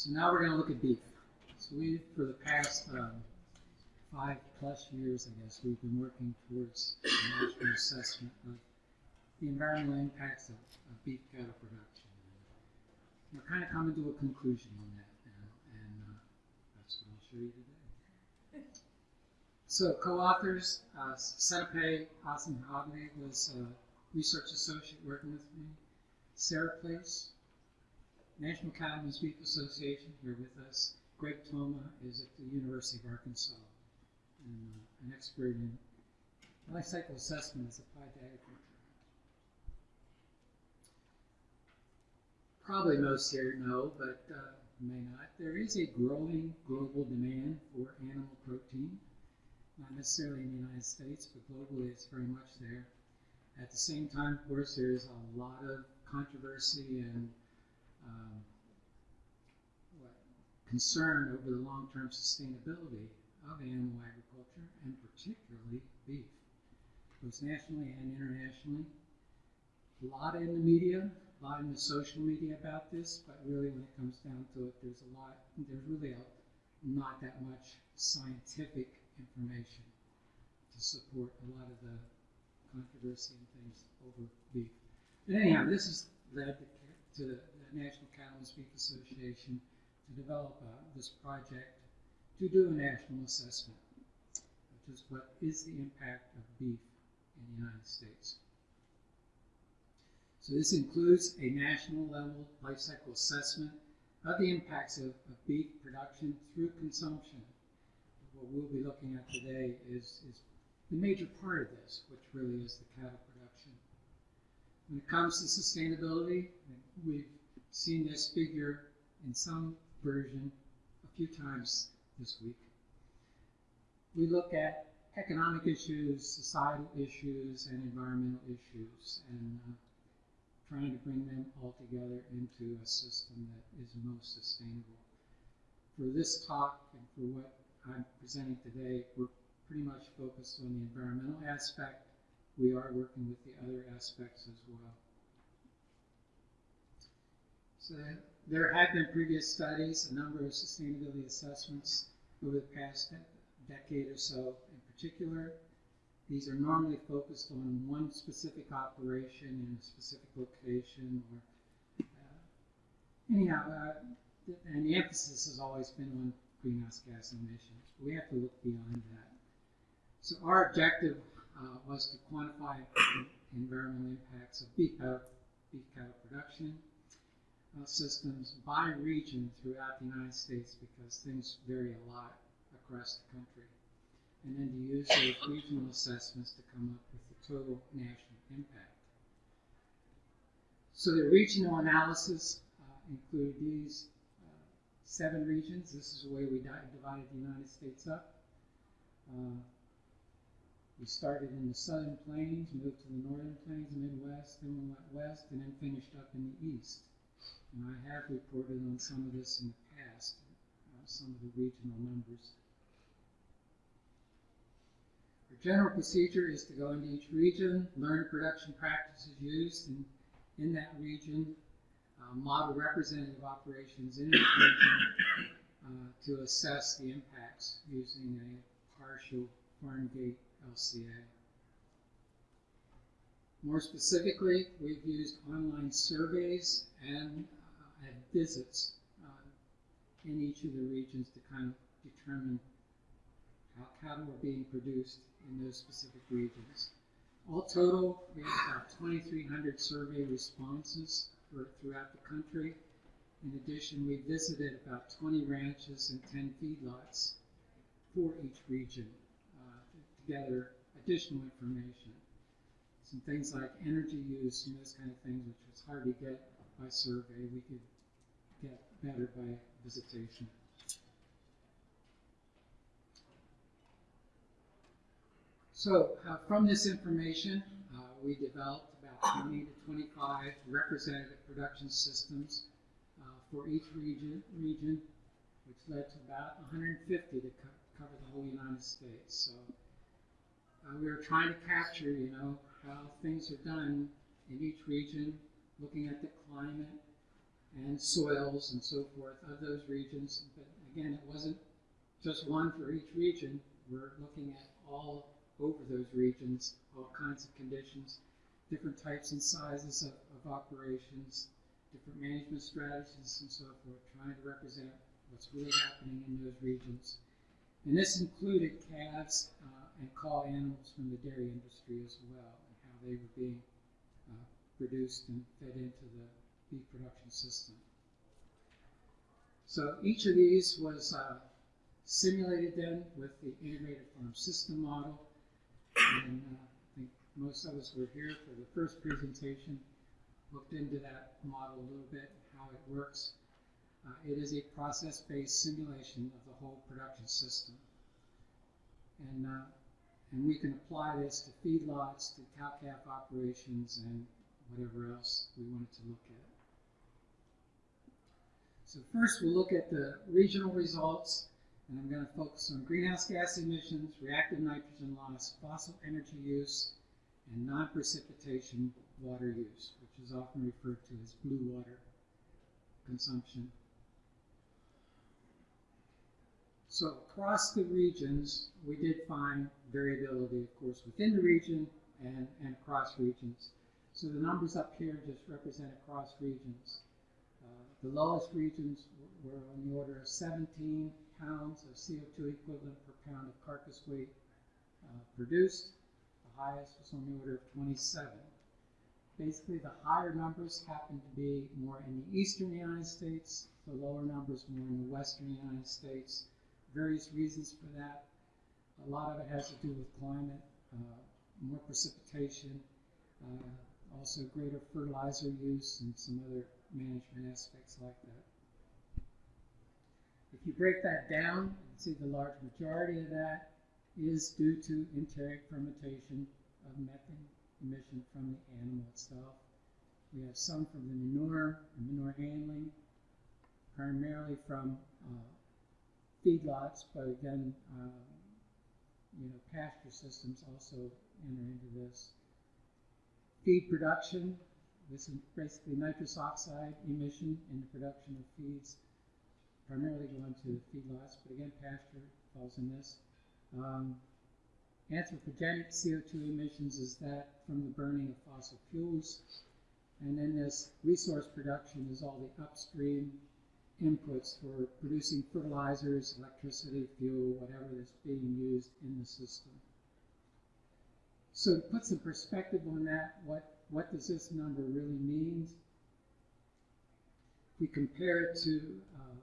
So now we're going to look at beef. So we, for the past um, five plus years, I guess, we've been working towards a national assessment of the environmental impacts of, of beef cattle production. And we're kind of coming to a conclusion on that now, and uh, that's what I'll show you today. So co-authors, uh, Senorpe Asem-Hiablie was a research associate working with me. Sara Place, National Cattlemen's Beef Association here with us. Greg Thoma is at the University of Arkansas and uh, an expert in life cycle assessment as applied to agriculture. Probably most here know, but uh, may not. There is a growing global demand for animal protein, not necessarily in the United States, but globally it's very much there. At the same time, of course, there's a lot of controversy and um, what, concern over the long-term sustainability of animal agriculture, and particularly beef, both nationally and internationally. A lot in the media, a lot in the social media about this, but really when it comes down to it, there's a lot, there's really a, not that much scientific information to support a lot of the controversy and things over beef. But anyhow, this has led to the, the National Cattlemen's Beef Association to develop uh, this project to do a national assessment, which is what is the impact of beef in the United States. So this includes a national level life cycle assessment of the impacts of, of beef production through consumption. What we'll be looking at today is, is the major part of this, which really is the cattle production. When it comes to sustainability, we've seen this figure in some version a few times this week. We look at economic issues, societal issues, and environmental issues, and uh, trying to bring them all together into a system that is most sustainable. For this talk and for what I'm presenting today, we're pretty much focused on the environmental aspect. We are working with the other aspects as well. So there have been previous studies, a number of sustainability assessments over the past decade or so in particular. These are normally focused on one specific operation in a specific location or uh, anyhow, uh, and the emphasis has always been on greenhouse gas emissions. We have to look beyond that. So our objective uh, was to quantify environmental impacts of beef cattle, beef cattle production uh, systems by region throughout the United States because things vary a lot across the country. And then to use those regional assessments to come up with the total national impact. So the regional analysis uh, included these uh, seven regions. This is the way we divided the United States up. Uh, we started in the southern plains, moved to the northern plains, Midwest, then we went west, and then finished up in the east. And I have reported on some of this in the past, uh, some of the regional numbers. Our general procedure is to go into each region, learn production practices used in, in that region, uh, model representative operations in that region uh, to assess the impacts using a partial farm gate LCA. More specifically, we've used online surveys and, uh, and visits uh, in each of the regions to kind of determine how cattle are being produced in those specific regions. All total, we have about 2,300 survey responses throughout the country. In addition, we visited about 20 ranches and 10 feedlots for each region to gather additional information. Some things like energy use and those kind of things, which was hard to get by survey, we could get better by visitation. So uh, from this information, uh, we developed about 20 to 25 representative production systems uh, for each region, region, which led to about 150 to co cover the whole United States. So uh, we were trying to capture, you know, how things are done in each region, looking at the climate and soils and so forth of those regions. But again, it wasn't just one for each region. We're looking at all over those regions, all kinds of conditions, different types and sizes of, of operations, different management strategies and so forth, trying to represent what's really happening in those regions. And this included calves uh, and cull animals from the dairy industry as well, and how they were being produced and fed into the beef production system. So each of these was uh, simulated then with the integrated farm system model. And uh, I think most of us were here for the first presentation, looked into that model a little bit, how it works. Uh, it is a process-based simulation of the whole production system. And, uh, and we can apply this to feedlots, to cow-calf operations, and whatever else we wanted to look at. So first we'll look at the regional results, and I'm going to focus on greenhouse gas emissions, reactive nitrogen loss, fossil energy use, and non-precipitation water use, which is often referred to as blue water consumption. So across the regions, we did find variability, of course, within the region and, and across regions. So the numbers up here just represent across regions. Uh, the lowest regions were on the order of 17 pounds of CO2 equivalent per pound of carcass weight uh, produced. The highest was on the order of 27. Basically, the higher numbers happen to be more in the eastern United States, the lower numbers more in the western United States. Various reasons for that. A lot of it has to do with climate, uh, more precipitation, uh, also greater fertilizer use and some other management aspects like that. If you break that down, you see the large majority of that is due to enteric fermentation of methane emission from the animal itself. We have some from the manure and manure handling, primarily from uh, feedlots, but again, uh, you know, pasture systems also enter into this. Feed production, this is basically nitrous oxide emission in the production of feeds, primarily going to feedlots, but again, pasture falls in this. Um, anthropogenic CO2 emissions is that from the burning of fossil fuels. And then this resource production is all the upstream inputs for producing fertilizers, electricity, fuel, whatever that's being used in the system. So to put some perspective on that, what, what does this number really mean? If we compare it to uh,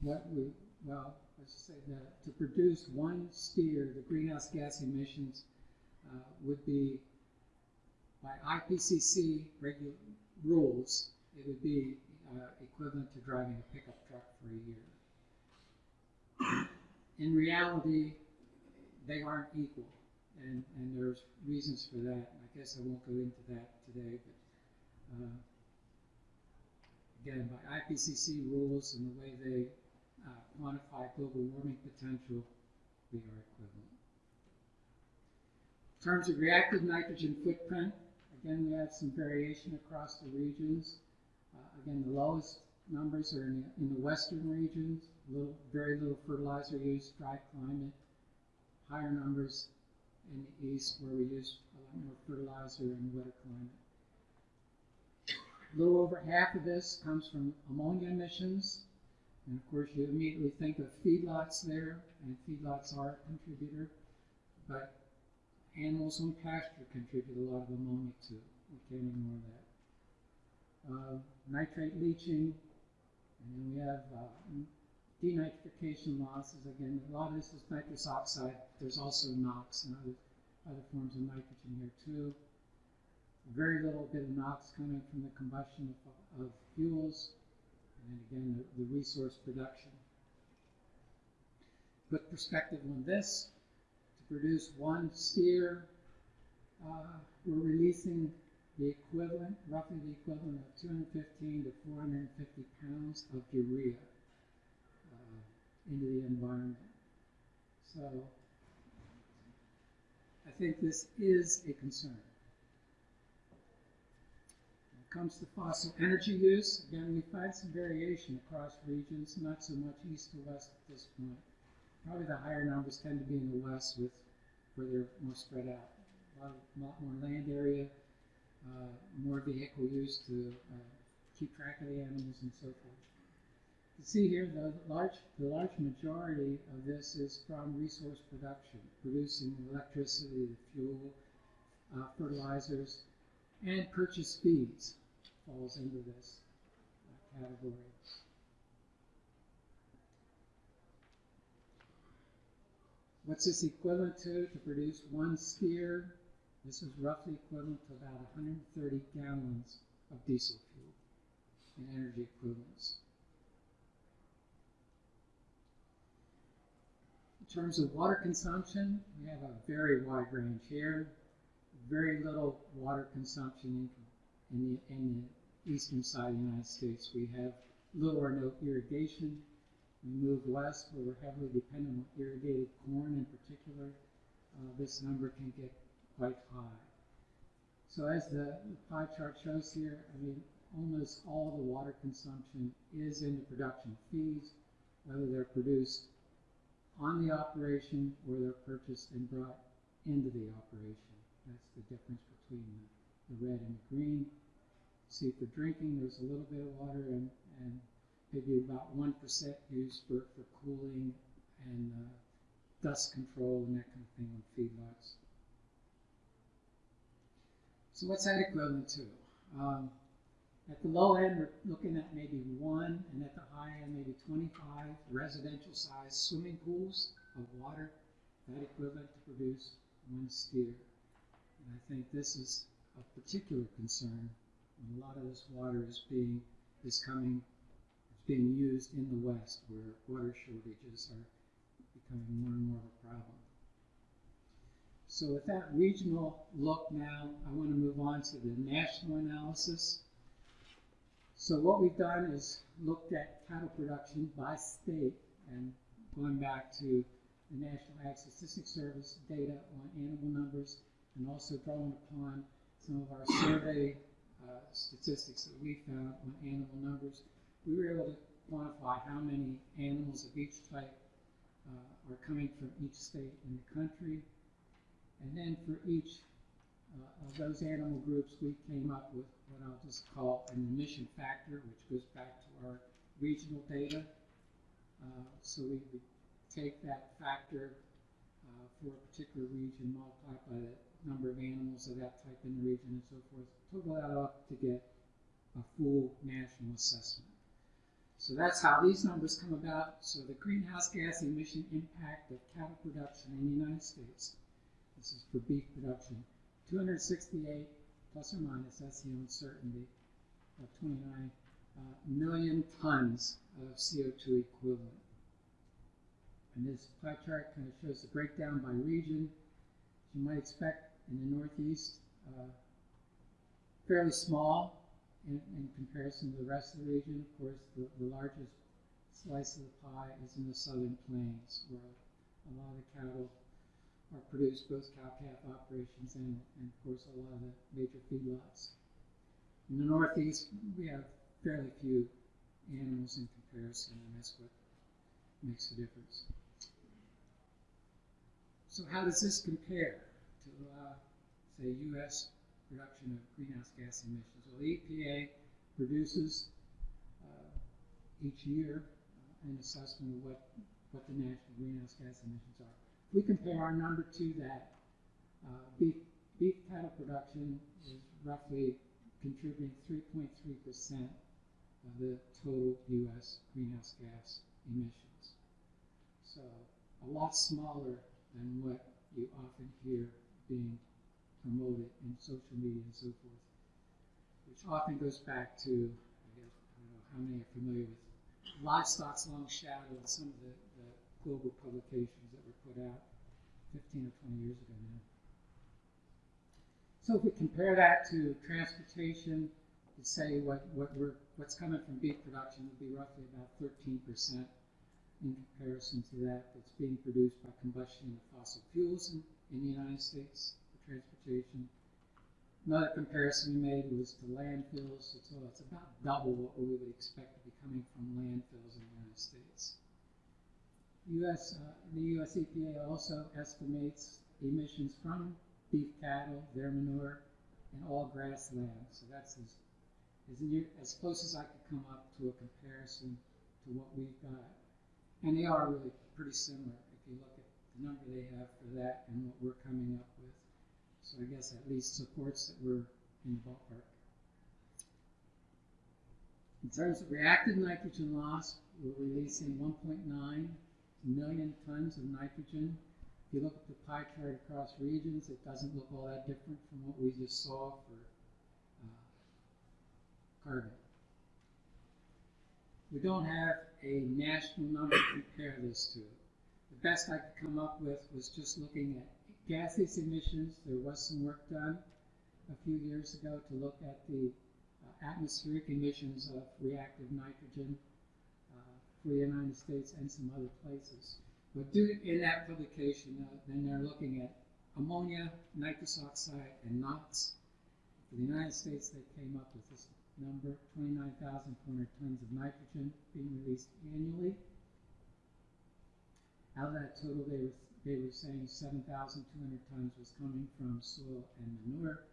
what we, well, let's just say that to produce one steer, the greenhouse gas emissions uh, would be, by IPCC rules, it would be uh, equivalent to driving a pickup truck for a year. In reality, they aren't equal and, and there's reasons for that. I guess I won't go into that today, but uh, again, by IPCC rules and the way they uh, quantify global warming potential, we are equivalent. In terms of reactive nitrogen footprint, again, we have some variation across the regions. Uh, again, the lowest numbers are in the, in the western regions, little, very little fertilizer use, dry climate. Higher numbers in the east where we use a lot more fertilizer and wetter climate. A little over half of this comes from ammonia emissions. And of course, you immediately think of feedlots there, and feedlots are a contributor. But animals on pasture contribute a lot of ammonia too. We can't ignore that. Uh, nitrate leaching, and then we have uh, denitrification losses. Again, a lot of this is nitrous oxide. There's also NOx and other, other forms of nitrogen here too. Very little bit of NOx coming from the combustion of, of fuels. And again, the, the, resource production. Put perspective on this. To produce one steer, uh, we're releasing the equivalent, roughly the equivalent of 215 to 450 pounds of urea into the environment. So I think this is a concern. When it comes to fossil energy use, again, we find some variation across regions, not so much east to west at this point. Probably the higher numbers tend to be in the west with where they're more spread out. A lot, of, lot more land area, uh, more vehicle use to uh, keep track of the animals and so forth. You see here the large, the large majority of this is from resource production, producing electricity, fuel, uh, fertilizers, and purchase fees falls into this uh, category. What's this equivalent to? To produce one steer, this is roughly equivalent to about 130 gallons of diesel fuel in energy equivalents. In terms of water consumption, we have a very wide range here. Very little water consumption in, the, in the eastern side of the United States. We have little or no irrigation. We move west where we're heavily dependent on irrigated corn in particular. Uh, this number can get quite high. So as the, pie chart shows here, I mean, almost all the water consumption is in the production of feeds, whether they're produced on the operation or they're purchased and brought into the operation. That's the difference between the, the red and the green. See, for drinking, there's a little bit of water and, and maybe about 1% used for, for cooling and uh, dust control and that kind of thing on feedlots. So what's that equivalent to? Um, at the low end, we're looking at maybe one, and at the high end, maybe 25 residential sized swimming pools of water, that equivalent to produce one steer. And I think this is of particular concern when a lot of this water is being is coming is being used in the West where water shortages are becoming more and more of a problem. So with that regional look now, I want to move on to the national analysis. So what we've done is looked at cattle production by state and going back to the National Ag Statistics Service data on animal numbers and also drawing upon some of our survey uh, statistics that we found on animal numbers. We were able to quantify how many animals of each type uh, are coming from each state in the country and then for each uh, of those animal groups, we came up with what I'll just call an emission factor, which goes back to our regional data. Uh, so we, we, take that factor uh, for a particular region, multiply by the number of animals of that type in the region and so forth, total that up to get a full national assessment. So that's how these numbers come about. So the greenhouse gas emission impact of cattle production in the United States this is for beef production. 268 plus or minus, that's the uncertainty, of 29 uh, million tons of CO2 equivalent. And this pie chart kind of shows the breakdown by region. As you might expect in the Northeast, uh, fairly small in, in, comparison to the rest of the region. Of course, the, the largest slice of the pie is in the southern plains, where a lot of cattle are produced both cow-calf operations and, and, of course, a lot of the major feedlots. In the Northeast, we have fairly few animals in comparison, and that's what makes the difference. So how does this compare to, uh, say, U.S. production of greenhouse gas emissions? Well, the EPA produces uh, each year uh, an assessment of what, what the national greenhouse gas emissions are we compare our number to that, uh, beef, beef cattle production is roughly contributing 3.3% of the total U.S. greenhouse gas emissions. So a lot smaller than what you often hear being promoted in social media and so forth, which often goes back to, I, guess, I don't know how many are familiar with Livestock's Long Shadow and some of the, the global publications that were put out 15 or 20 years ago now. So if we compare that to transportation, to say what, what we're, what's coming from beef production would be roughly about 13% in comparison to that that's being produced by combustion of fossil fuels in, in the United States for transportation. Another comparison we made was to landfills, so it's about double what we would expect to be coming from landfills in the United States. US, uh, the US EPA also estimates emissions from beef cattle, their manure, and all grassland. So that's as, as, near, as close as I could come up to a comparison to what we've got. And they are really pretty similar if you look at the number they have for that and what we're coming up with. So I guess at least supports that we're in the ballpark. In terms of reactive nitrogen loss, we're releasing 1.9 million tons of nitrogen. If you look at the pie chart across regions, it doesn't look all that different from what we just saw for uh, carbon. We don't have a national number to compare this to. The best I could come up with was just looking at gaseous emissions. There was some work done a few years ago to look at the uh, atmospheric emissions of reactive nitrogen the United States and some other places. But due in that publication, uh, then they're looking at ammonia, nitrous oxide, and NOx. For the United States, they came up with this number, 29,400 tons of nitrogen being released annually. Out of that total, they were, they were saying 7,200 tons was coming from soil and manure.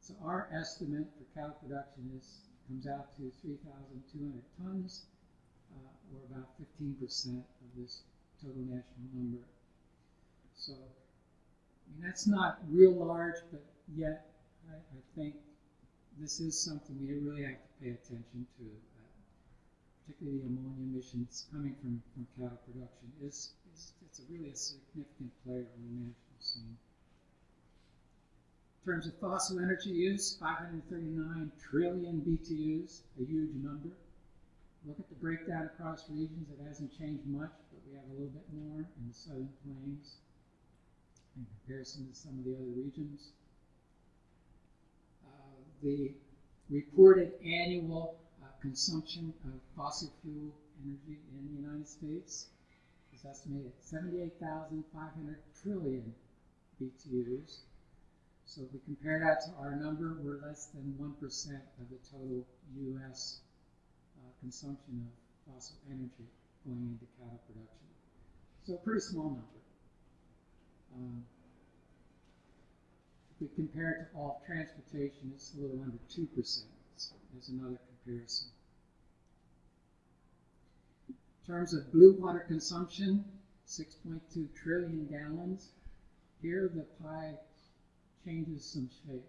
So our estimate for cow production is comes out to 3,200 tons or about 15% of this total national number. So, I mean, that's not real large, but yet I, I think this is something we really have to pay attention to, uh, particularly the ammonia emissions coming from, from cattle production. Is, is It's a really a significant player on the national scene. In terms of fossil energy use, 539 trillion BTUs, a huge number. Look at the breakdown across regions. It hasn't changed much, but we have a little bit more in the southern plains in comparison to some of the other regions. Uh, the reported annual uh, consumption of fossil fuel energy in the United States is estimated at 78,500 trillion BTUs. So if we compare that to our number, we're less than 1% of the total U.S consumption of fossil energy going into cattle production. So a pretty small number. Um, if we compare it to all transportation, it's a little under 2%. So there's another comparison. In terms of blue water consumption, 6.2 trillion gallons. Here the pie changes some shape.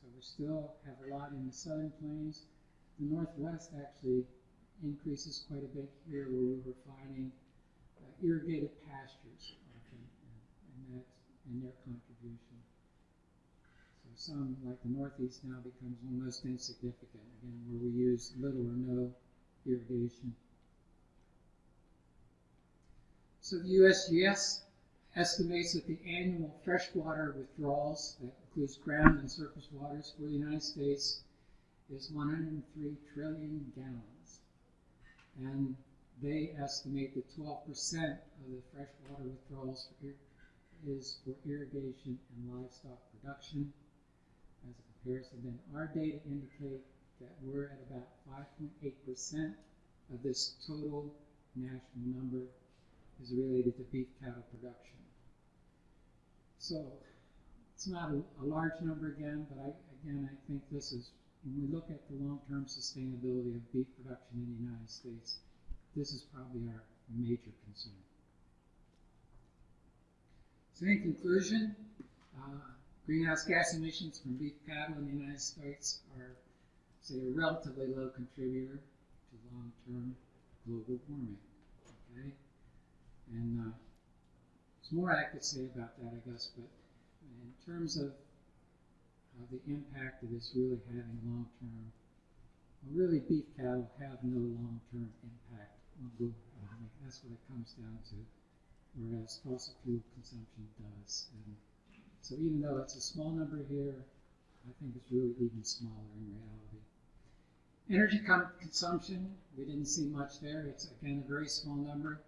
So we still have a lot in the southern plains. The northwest actually increases quite a bit here where we were finding uh, irrigated pastures often, and, that's and their contribution. So some, like the Northeast now, becomes almost insignificant, again, where we use little or no irrigation. So the USGS estimates that the annual freshwater withdrawals, that includes ground and surface waters for the United States, is 103 trillion gallons and they estimate that 12% of the freshwater withdrawals for is for irrigation and livestock production. As a comparison, then our data indicate that we're at about 5.8% of this total national number is related to beef cattle production. So it's not a, a large number again, but I, again, I think this is when we look at the long-term sustainability of beef production in the United States, this is probably our major concern. So in conclusion, uh, greenhouse gas emissions from beef cattle in the United States are, say, a relatively low contributor to long-term global warming. Okay, and uh, there's more I could say about that, I guess, but in terms of uh, the impact of this really having long-term, well, really beef cattle have no long-term impact on global warming. That's what it comes down to, whereas fossil fuel consumption does. And so even though it's a small number here, I think it's really even smaller in reality. Energy consumption, we didn't see much there. It's again a very small number.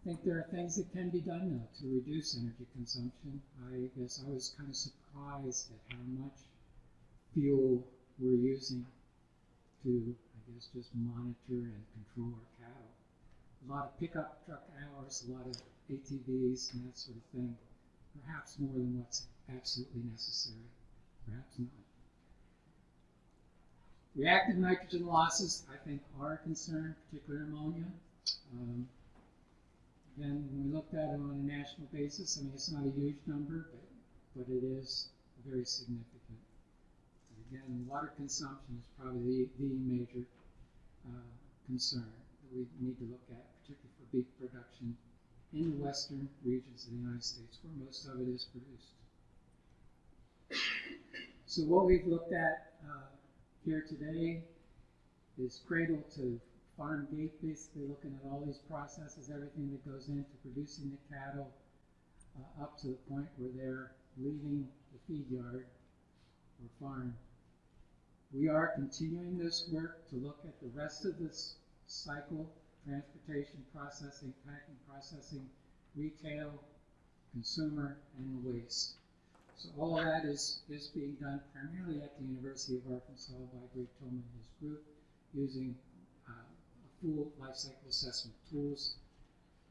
I think there are things that can be done though to reduce energy consumption. I guess I was kind of surprised at how much fuel we're using to, I guess, just monitor and control our cattle. A lot of pickup truck hours, a lot of ATVs and that sort of thing, perhaps more than what's absolutely necessary, perhaps not. Reactive nitrogen losses, I think, are a concern, particularly ammonia. Um, again, when we looked at it on a national basis, I mean, it's not a huge number, but, but it is very significant. Again, water consumption is probably the, the major uh, concern that we need to look at, particularly for beef production in the western regions of the United States, where most of it is produced. So what we've looked at uh, here today is cradle to farm gate, basically looking at all these processes, everything that goes into producing the cattle uh, up to the point where they're leaving the feed yard or farm. We are continuing this work to look at the rest of this cycle, transportation, processing, packing, processing, retail, consumer, and waste. So all that is, is being done primarily at the University of Arkansas by Greg Tillman and his group using uh, full life cycle assessment tools.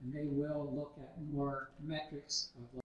And they will look at more metrics of